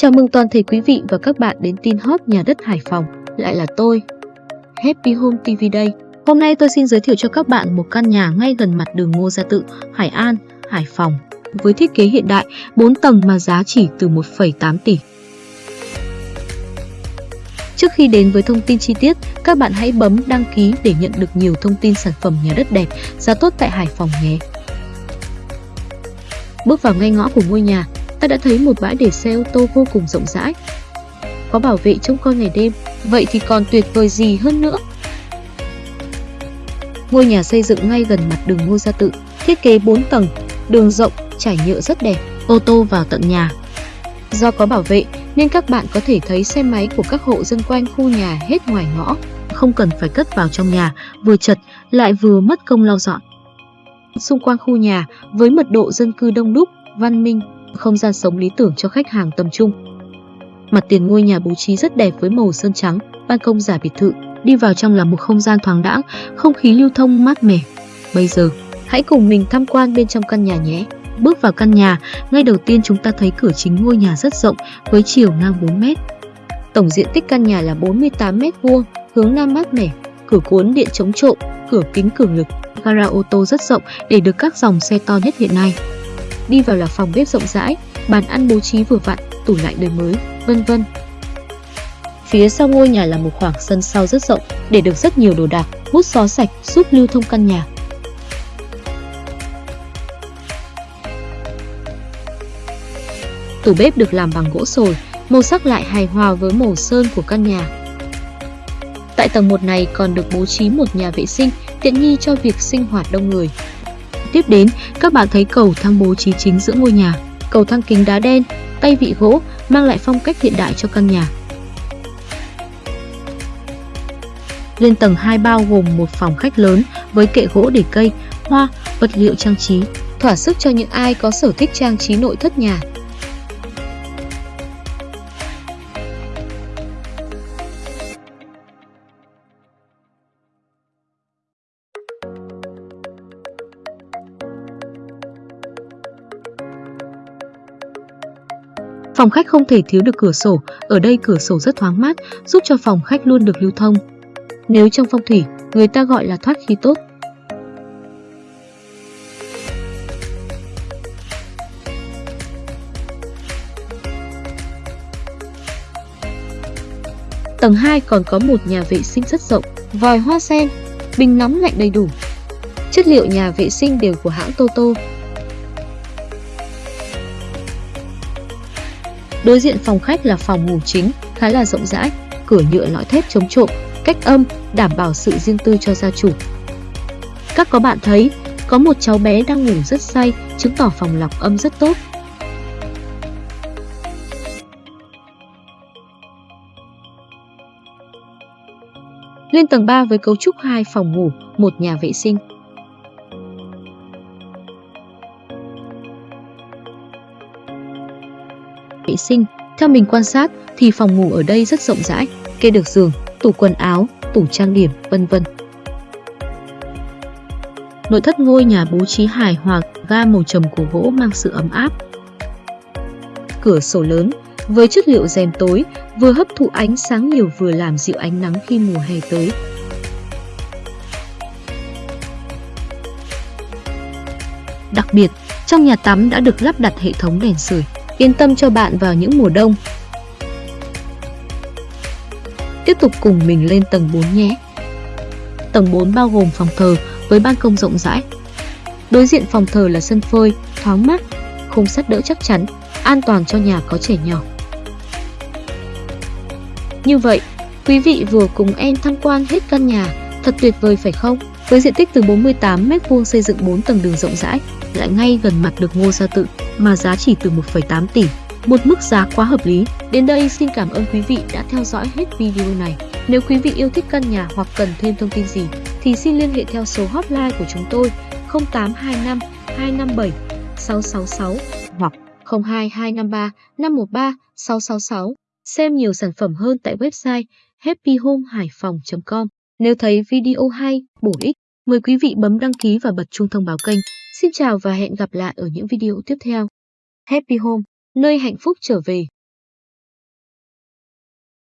Chào mừng toàn thể quý vị và các bạn đến tin hot nhà đất Hải Phòng. Lại là tôi, Happy Home TV đây. Hôm nay tôi xin giới thiệu cho các bạn một căn nhà ngay gần mặt đường Ngô Gia Tự, Hải An, Hải Phòng. Với thiết kế hiện đại, 4 tầng mà giá chỉ từ 1,8 tỷ. Trước khi đến với thông tin chi tiết, các bạn hãy bấm đăng ký để nhận được nhiều thông tin sản phẩm nhà đất đẹp, giá tốt tại Hải Phòng nhé. Bước vào ngay ngõ của ngôi nhà, ta đã thấy một bãi để xe ô tô vô cùng rộng rãi. Có bảo vệ trông coi ngày đêm, vậy thì còn tuyệt vời gì hơn nữa. Ngôi nhà xây dựng ngay gần mặt đường Ngô Gia Tự, thiết kế 4 tầng, đường rộng, trải nhựa rất đẹp, ô tô vào tận nhà. Do có bảo vệ nên các bạn có thể thấy xe máy của các hộ dân quanh khu nhà hết ngoài ngõ, không cần phải cất vào trong nhà, vừa chật lại vừa mất công lau dọn. Xung quanh khu nhà với mật độ dân cư đông đúc, văn minh, không gian sống lý tưởng cho khách hàng tầm trung. Mặt tiền ngôi nhà bố trí rất đẹp với màu sơn trắng, ban công giả biệt thự, đi vào trong là một không gian thoáng đãng, không khí lưu thông mát mẻ. Bây giờ, hãy cùng mình tham quan bên trong căn nhà nhé. Bước vào căn nhà, ngay đầu tiên chúng ta thấy cửa chính ngôi nhà rất rộng với chiều ngang 4 mét. Tổng diện tích căn nhà là 48 mét vuông, hướng nam mát mẻ, cửa cuốn điện chống trộm, cửa kính cường lực, gara ô tô rất rộng để được các dòng xe to nhất hiện nay. Đi vào là phòng bếp rộng rãi, bàn ăn bố trí vừa vặn, tủ lạnh đời mới, vân vân. Phía sau ngôi nhà là một khoảng sân sau rất rộng để được rất nhiều đồ đạc, hút gió sạch giúp lưu thông căn nhà. Tủ bếp được làm bằng gỗ sồi, màu sắc lại hài hòa với màu sơn của căn nhà. Tại tầng 1 này còn được bố trí một nhà vệ sinh tiện nghi cho việc sinh hoạt đông người. Tiếp đến, các bạn thấy cầu thang bố trí chính giữa ngôi nhà. Cầu thang kính đá đen, tay vị gỗ mang lại phong cách hiện đại cho căn nhà. Lên tầng 2 bao gồm một phòng khách lớn với kệ gỗ để cây, hoa, vật liệu trang trí, thỏa sức cho những ai có sở thích trang trí nội thất nhà. Phòng khách không thể thiếu được cửa sổ, ở đây cửa sổ rất thoáng mát, giúp cho phòng khách luôn được lưu thông. Nếu trong phong thủy, người ta gọi là thoát khí tốt. Tầng 2 còn có một nhà vệ sinh rất rộng, vòi hoa sen, bình nóng lạnh đầy đủ. Chất liệu nhà vệ sinh đều của hãng Toto, Đối diện phòng khách là phòng ngủ chính, khá là rộng rãi, cửa nhựa lõi thép chống trộm, cách âm, đảm bảo sự riêng tư cho gia chủ. Các có bạn thấy, có một cháu bé đang ngủ rất say, chứng tỏ phòng lọc âm rất tốt. Lên tầng 3 với cấu trúc 2 phòng ngủ, một nhà vệ sinh. Vệ sinh. Theo mình quan sát thì phòng ngủ ở đây rất rộng rãi, kê được giường, tủ quần áo, tủ trang điểm, vân vân. Nội thất ngôi nhà bố trí hài hòa, ga màu trầm của gỗ mang sự ấm áp. Cửa sổ lớn với chất liệu rèm tối vừa hấp thụ ánh sáng nhiều vừa làm dịu ánh nắng khi mùa hè tới. Đặc biệt, trong nhà tắm đã được lắp đặt hệ thống đèn sưởi yên tâm cho bạn vào những mùa đông. Tiếp tục cùng mình lên tầng 4 nhé. Tầng 4 bao gồm phòng thờ với ban công rộng rãi. Đối diện phòng thờ là sân phơi, thoáng mát, khung sắt đỡ chắc chắn, an toàn cho nhà có trẻ nhỏ. Như vậy, quý vị vừa cùng em tham quan hết căn nhà, thật tuyệt vời phải không? Với diện tích từ 48m2 xây dựng 4 tầng đường rộng rãi, lại ngay gần mặt được Ngô Gia Tự, mà giá chỉ từ 1,8 tỷ, một mức giá quá hợp lý. Đến đây xin cảm ơn quý vị đã theo dõi hết video này. Nếu quý vị yêu thích căn nhà hoặc cần thêm thông tin gì thì xin liên hệ theo số hotline của chúng tôi 0825 257 666 hoặc 02253 513 666. Xem nhiều sản phẩm hơn tại website happyhomehaiphong.com. Nếu thấy video hay, bổ ích, mời quý vị bấm đăng ký và bật chuông thông báo kênh. Xin chào và hẹn gặp lại ở những video tiếp theo. Happy Home, nơi hạnh phúc trở về.